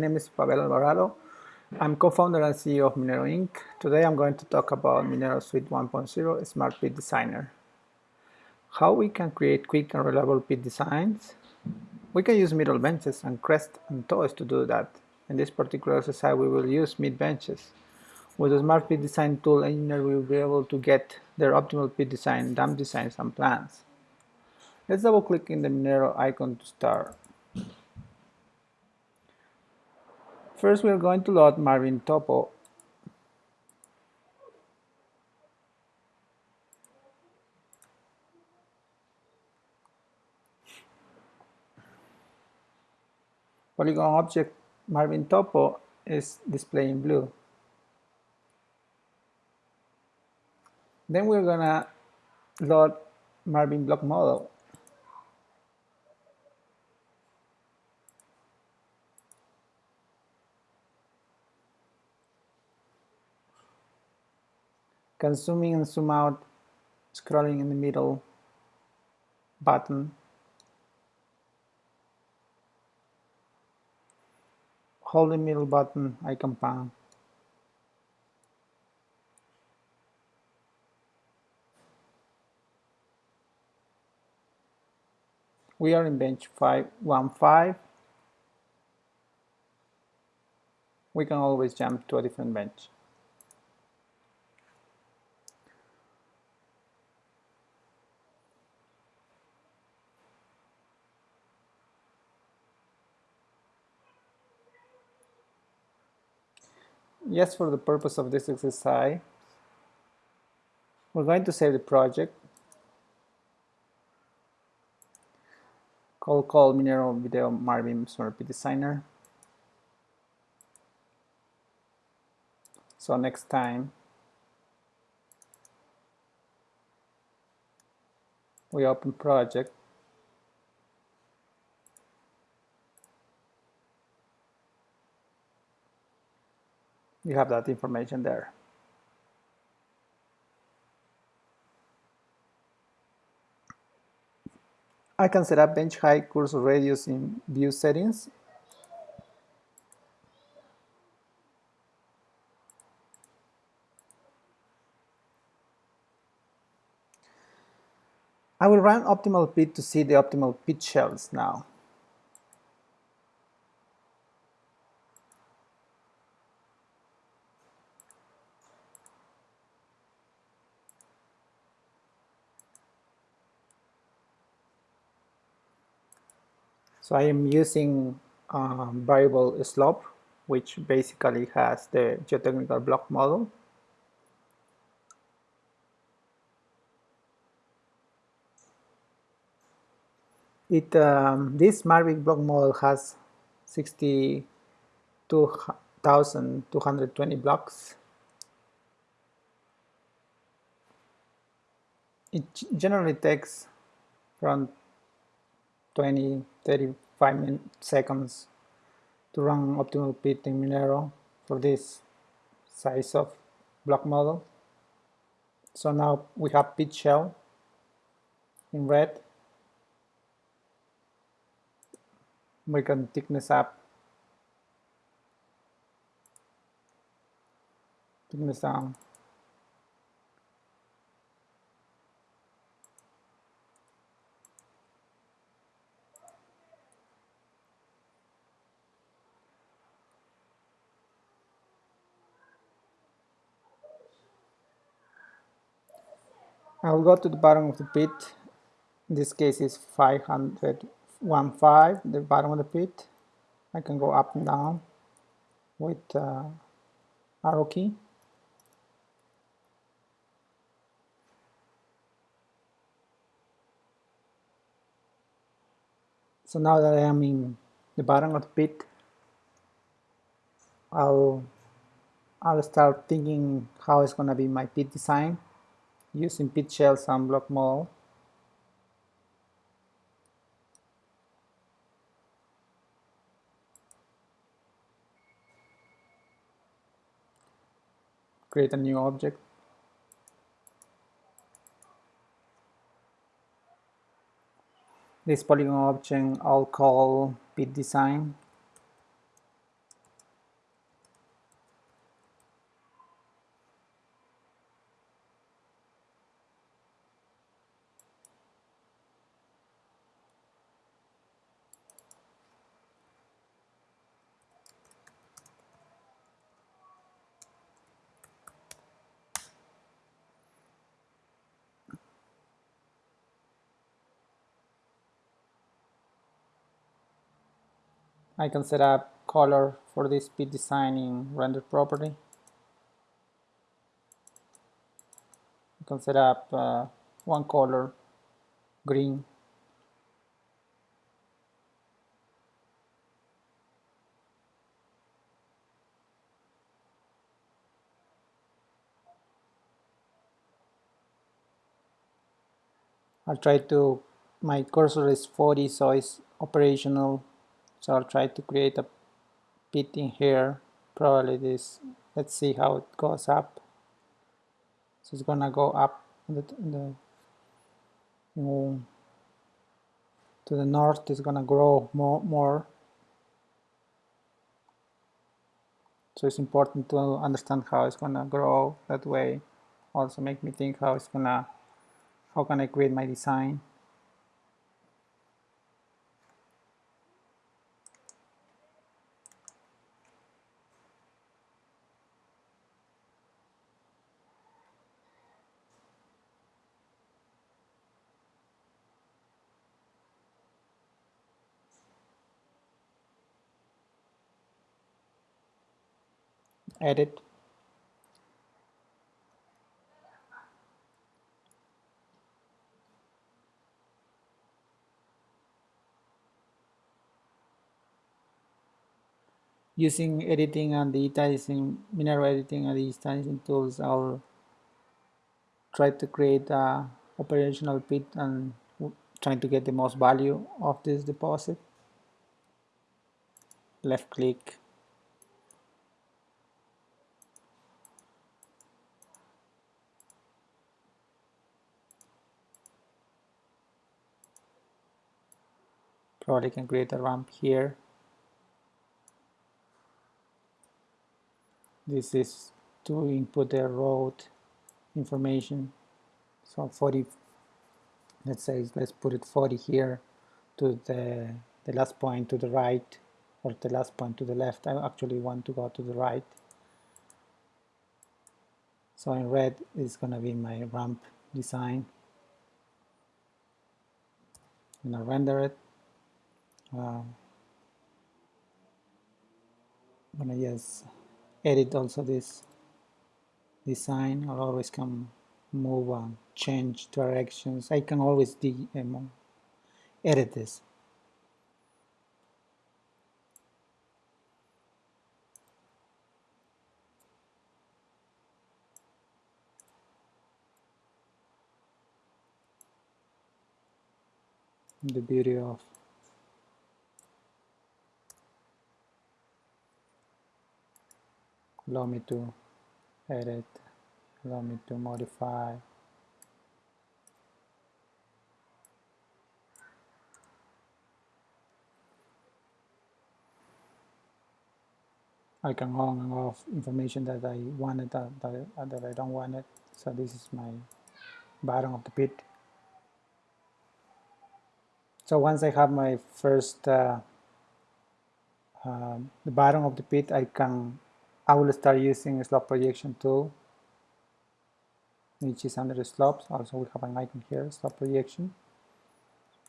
My name is Pavel Alvarado. I'm co-founder and CEO of Minero Inc. Today I'm going to talk about Minero Suite 1.0 Smart Pit Designer. How we can create quick and reliable pit designs. We can use middle benches and crest and toes to do that. In this particular exercise we will use mid benches. With the Smart Pit Design tool, engineer will be able to get their optimal pit design, dump designs and plans. Let's double click in the Minero icon to start. First we are going to load Marvin Topo. Polygon object Marvin Topo is displayed in blue. Then we're gonna load Marvin block model. In and zoom out scrolling in the middle button. Hold the middle button icon pan we are in bench 515 we can always jump to a different bench Just for the purpose of this exercise, we're going to save the project. Call call Minero Video Marvin Smart Designer. So next time we open project you have that information there. I can set up bench height cursor radius in view settings. I will run optimal pit to see the optimal pit shells now. So I am using um, variable slope, which basically has the geotechnical block model. It um, this Mavic block model has 62,220 blocks. It generally takes from 20 35 seconds to run optimal pit in Minero for this size of block model. So now we have pit shell in red. We can thickness up. Thickness down I will go to the bottom of the pit. In this case is 515, the bottom of the pit. I can go up and down with uh, arrow key. So now that I am in the bottom of the pit, I'll I'll start thinking how it's gonna be my pit design using pit shell sunblock model create a new object. This polygon object I'll call pit design I can set up color for this pit design in render property. I can set up uh, one color, green. I'll try to, my cursor is 40 so it's operational so I'll try to create a pit in here. Probably this let's see how it goes up. So it's gonna go up the, the um, to the north it's gonna grow more more. So it's important to understand how it's gonna grow that way. Also make me think how it's gonna how can I create my design edit using editing and the digitizing Minero editing and digitizing tools I'll try to create a operational pit and trying to get the most value of this deposit. Left click probably can create a ramp here. This is to input the road information. So 40 let's say let's put it 40 here to the the last point to the right or the last point to the left. I actually want to go to the right. So in red is gonna be my ramp design. I'm gonna render it um, I'm gonna just edit also this design. I'll always can move and change directions. I can always de um, edit this. The beauty of allow me to edit allow me to modify. I can on and off information that I wanted that, that, that I don't want it so this is my bottom of the pit. So once I have my first uh, uh, the bottom of the pit I can I will start using slope projection tool. Which is under the slopes also we have an icon here slope projection.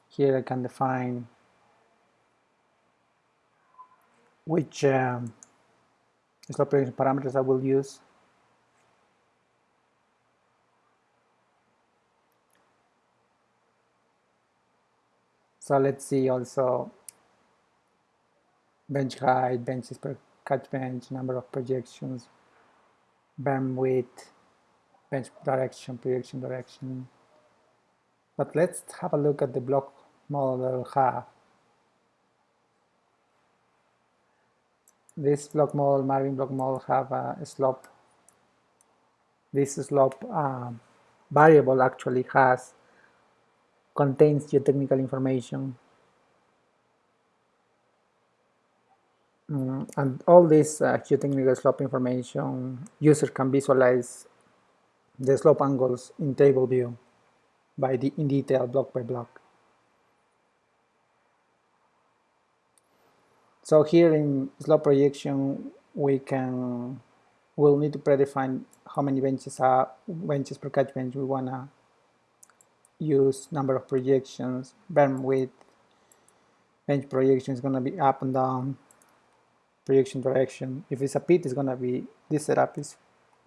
Here I can define which um, slope projection parameters I will use. So let's see also bench height benches per cut bench, number of projections, berm width, bench direction, projection direction. But let's have a look at the block model that we have. This block model, Marvin block model, have a slope. This slope uh, variable actually has contains geotechnical information Mm, and all this uh, geotechnical slope information, user can visualize the slope angles in table view by the in detail block by block. So here in slope projection, we can we'll need to predefine how many benches are benches per catch bench we wanna use, number of projections, berm width, bench projection is going to be up and down projection direction. If it's a pit, it's going to be, this setup is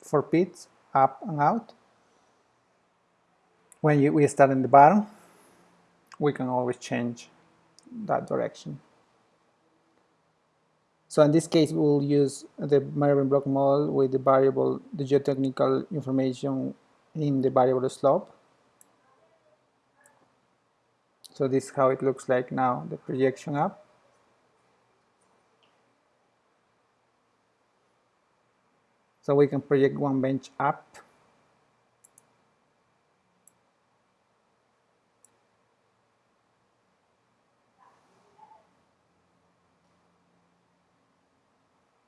for pits, up and out. When you, we start in the bottom, we can always change that direction. So in this case, we'll use the Merlin block model with the variable, the geotechnical information in the variable slope. So this is how it looks like now, the projection up. So we can project one bench up.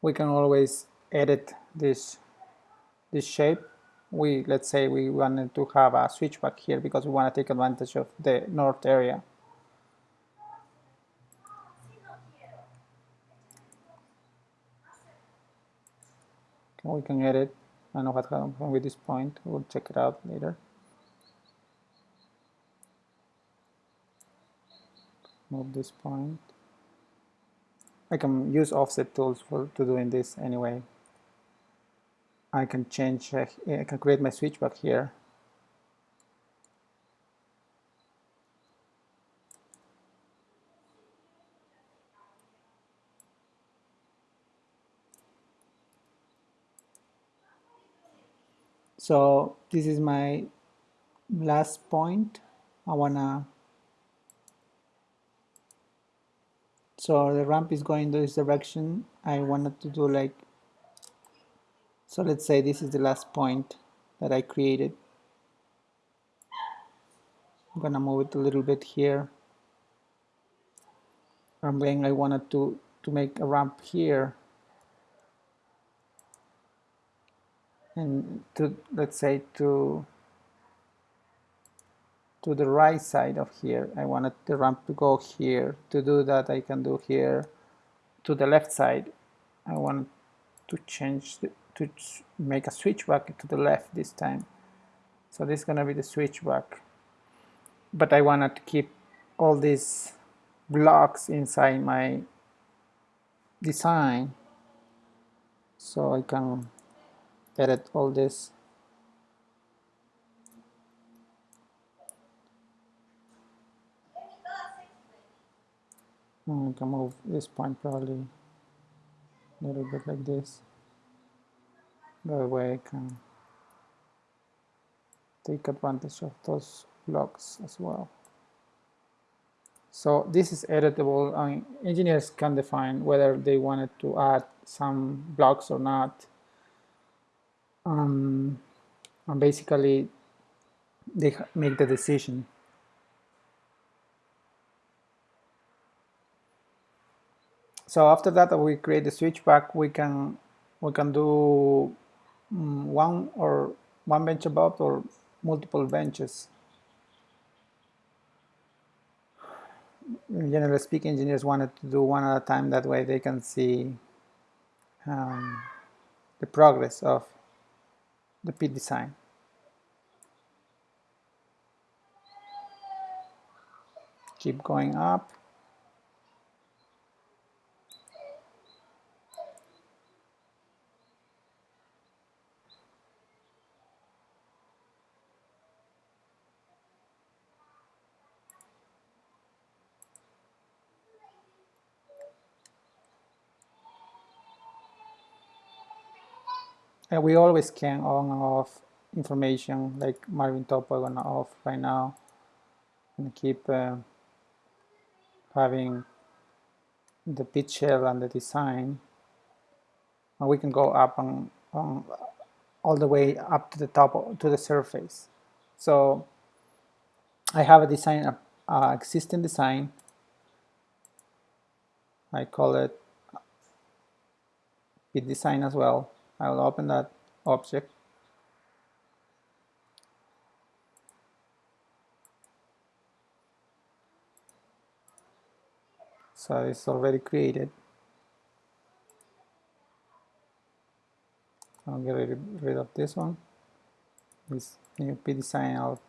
We can always edit this, this shape we let's say we wanted to have a switchback here because we want to take advantage of the north area we can edit I know what happened with this point. We'll check it out later. Move this point. I can use offset tools for to doing this anyway. I can change, uh, I can create my switchback here. So this is my last point. I wanna so the ramp is going this direction. I wanted to do like so let's say this is the last point that I created. I'm gonna move it a little bit here. I'm saying I wanted to, to make a ramp here. And to, let's say to, to the right side of here. I wanted the ramp to go here. To do that, I can do here. To the left side, I want to change the, to make a switchback to the left this time. So this is going to be the switchback. But I wanted to keep all these blocks inside my design so I can edit all this hmm, I can move this point probably a little bit like this that way I can take advantage of those blocks as well. So this is editable. Mean, engineers can define whether they wanted to add some blocks or not. Um, and basically, they make the decision. So after that, we create the switchback. We can we can do Mm, one or one bench above or multiple benches. Generally speaking, engineers wanted to do one at a time. That way they can see um, the progress of the pit design. Keep going up. We always can on and off information like Marvin Topo on and off right now and keep uh, having the pit shell and the design. And we can go up and um, all the way up to the top to the surface. So I have a design a, a existing design. I call it pit design as well I will open that object. So it's already created. I'll get rid of this one. This new P design I'll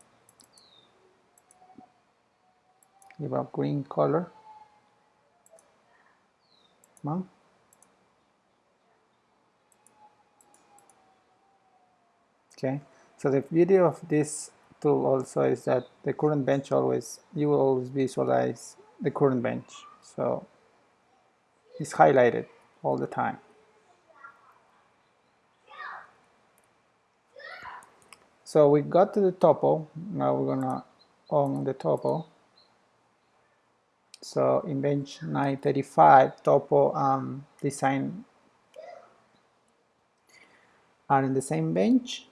give a green color. Come okay. So the beauty of this tool also is that the current bench always you will always visualize the current bench. So it's highlighted all the time. So we got to the topo. Now we're gonna on the topo. So in bench 935 topo um, design. Are in the same bench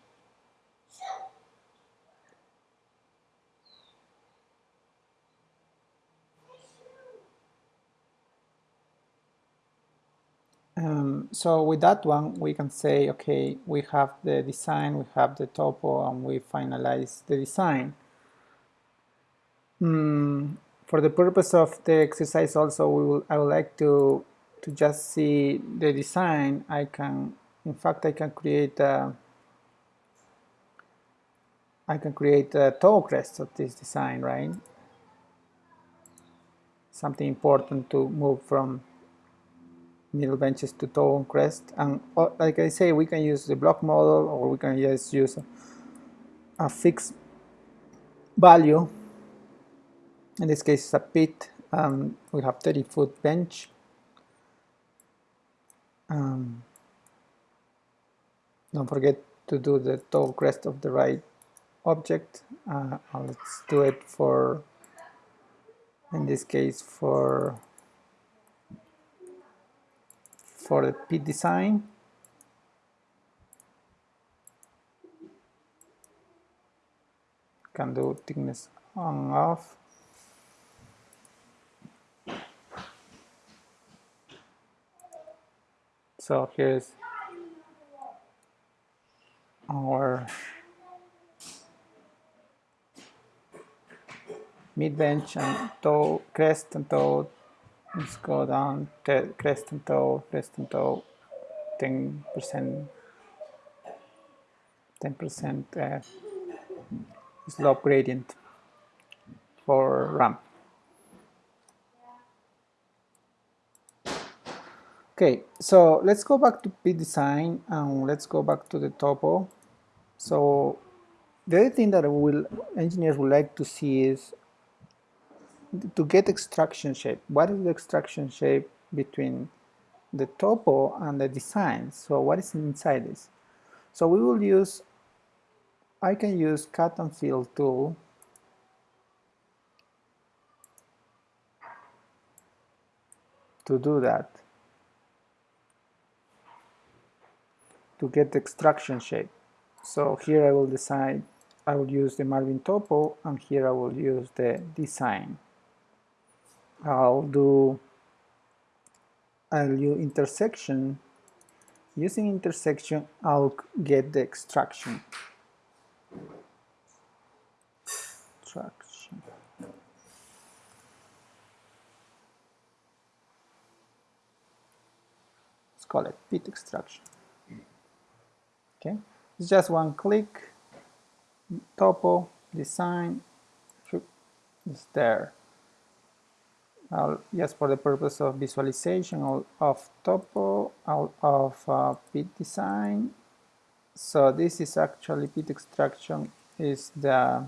Um, so with that one, we can say, okay, we have the design, we have the topo, and we finalize the design. Mm, for the purpose of the exercise also, we will, I would like to, to just see the design. I can, in fact, I can create a, I can create a toe crest of this design, right? Something important to move from middle benches to toe crest. And uh, like I say we can use the block model or we can just use a, a fixed value. In this case it's a pit um, we have 30 foot bench. Um, don't forget to do the toe crest of the right object. Uh, let's do it for in this case for for the pit design. Can do thickness on off. So here's our mid bench and toe crest and toe Let's go down to crest and toe, crest and toe, 10%, 10% uh, slope gradient for ramp. Okay, so let's go back to pit design and let's go back to the topo. So the other thing that will engineers would like to see is to get extraction shape, what is the extraction shape between the topo and the design? So what is inside this? So we will use, I can use cut and fill tool to do that, to get the extraction shape. So here I will decide, I will use the Marvin topo and here I will use the design. I'll do I'll use intersection using intersection I'll get the extraction? Extraction. Let's call it pit extraction. Okay. It's just one click topo design it's there I'll, just for the purpose of visualization of, topo, of uh, pit design. So this is actually pit extraction is the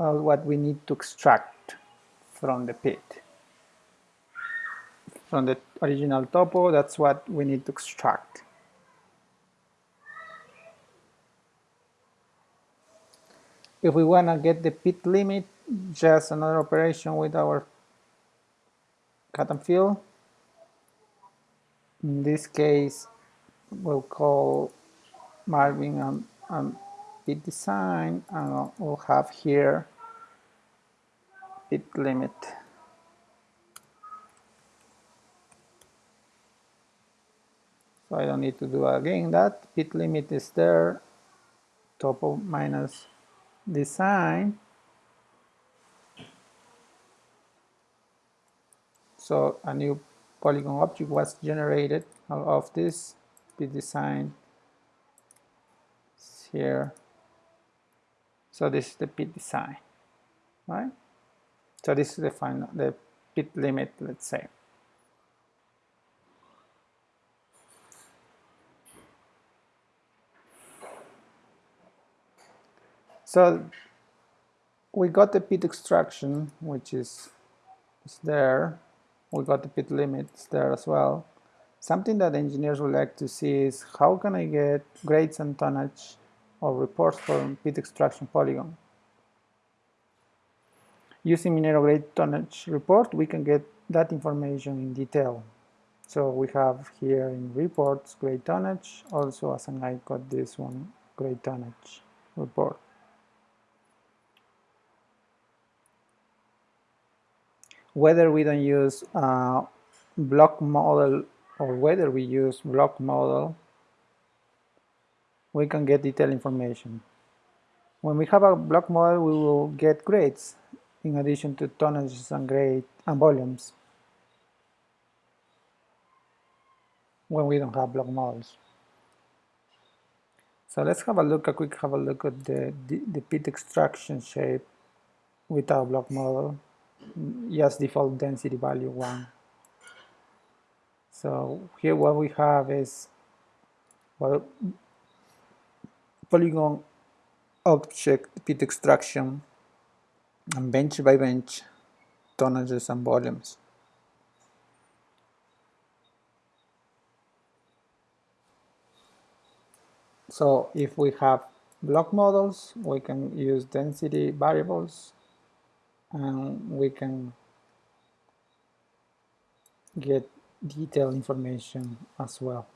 uh, what we need to extract from the pit. From the original topo, that's what we need to extract. If we want to get the pit limit, just another operation with our cut and fill. In this case, we'll call Marvin and, and pit design, and we'll have here pit limit. So I don't need to do again that. Pit limit is there, topo minus design so a new polygon object was generated. Out of this pit design here? So this is the pit design right? So this is the final, the pit limit, let's say. So we got the pit extraction, which is, is there. We got the pit limits there as well. Something that engineers would like to see is how can I get grades and tonnage or reports from pit extraction polygon. Using Minero grade tonnage report, we can get that information in detail. So we have here in reports grade tonnage, also as an I got this one grade tonnage report. Whether we don't use uh, block model or whether we use block model, we can get detailed information. When we have a block model, we will get grades in addition to tonnages and grade and volumes when we don't have block models. So let's have a look, a quick have a look at the, the, the pit extraction shape without block model just default density value 1. So here what we have is well, polygon object pit extraction and bench by bench tonnages and volumes. So if we have block models, we can use density variables and we can get detailed information as well.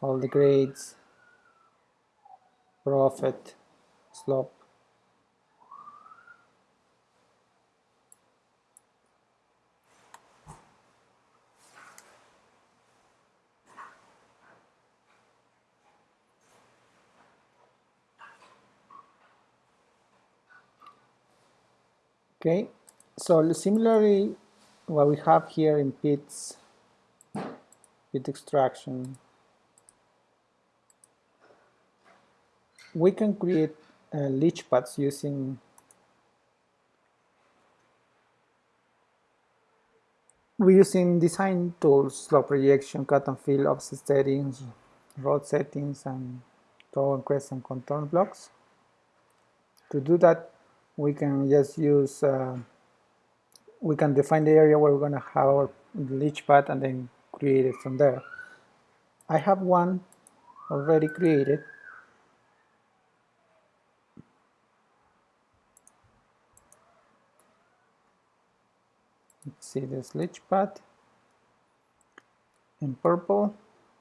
All the grades profit slope Okay, so similarly, what we have here in pits, pit extraction, we can create uh, leach pads using we're using design tools, slope projection, cut and fill, offset settings, road settings, and toe and crest and contour blocks. To do that, we can just use uh, we can define the area where we're going to have our leach pad and then create it from there. I have one already created. Let's see this leach pad. In purple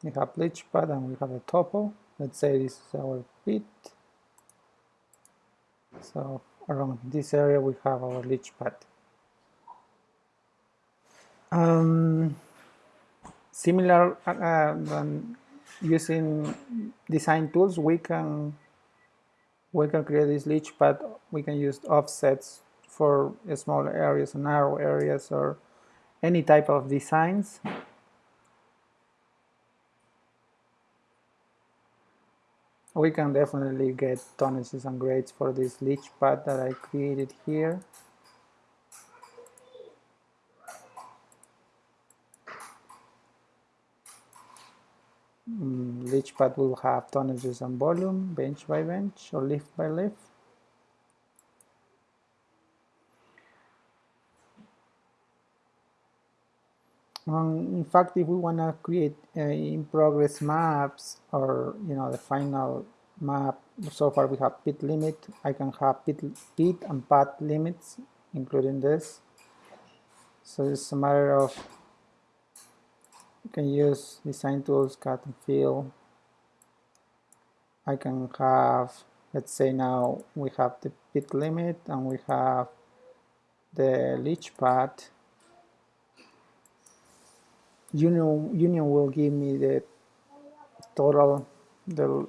we have leach pad and we have a topo let's say this is our pit. So around this area we have our leach pad. Um, similar uh, uh using design tools we can we can create this leach pad we can use offsets for small areas and narrow areas or any type of designs we can definitely get tonnages and grades for this leach pad that I created here. Mm, leach pad will have tonnages and volume bench by bench or lift by lift Um, in fact, if we want to create uh, in-progress maps or you know the final map, so far we have pit limit. I can have pit, pit and pad limits, including this. So it's a matter of you can use design tools, cut and fill. I can have, let's say now we have the pit limit and we have the leach pad union union will give me the total the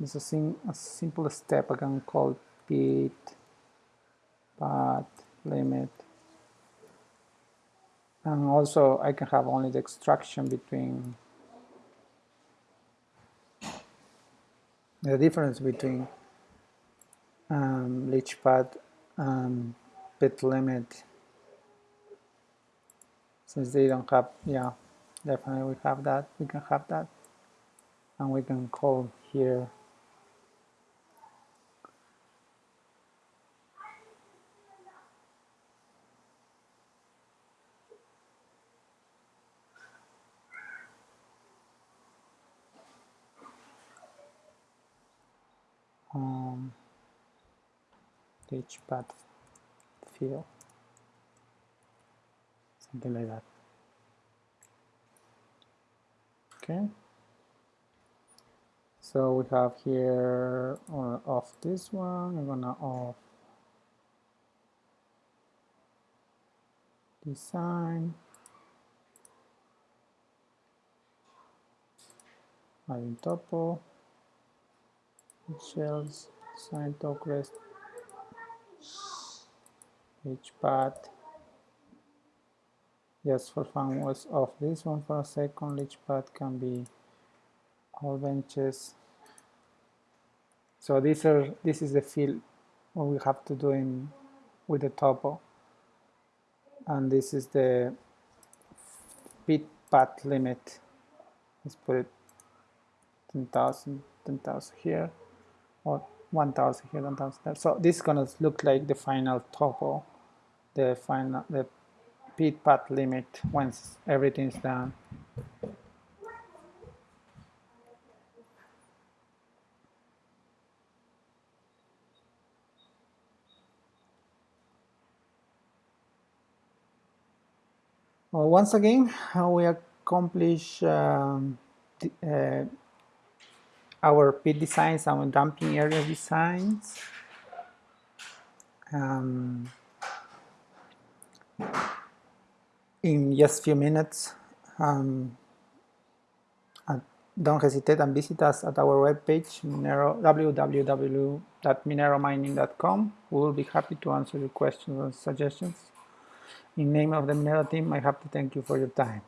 it's a, sim a simple step I can call pit pad limit. And also I can have only the extraction between the difference between um, leach pad and pit limit since they don't have yeah definitely we have that we can have that. And we can call here um, path field. Something like that. Okay. So we have here off this one I'm gonna off design. Adding topo shells sign talk rest each path just for fun was off this one for a second. Each path can be all benches. So these are this is the field what we have to do in with the topo. And this is the pit pad limit. Let's put it 10,000 10,000 here. Or 1000 here 1000 there so this is gonna look like the final topo the final the pit pad limit once everything's done. Well, once again how we accomplish um, the, uh, our pit designs, our dumping area designs. Um, in just few minutes. Um, don't hesitate and visit us at our webpage, Minero, www.mineromining.com. We will be happy to answer your questions and suggestions. In name of the Minero team, I have to thank you for your time.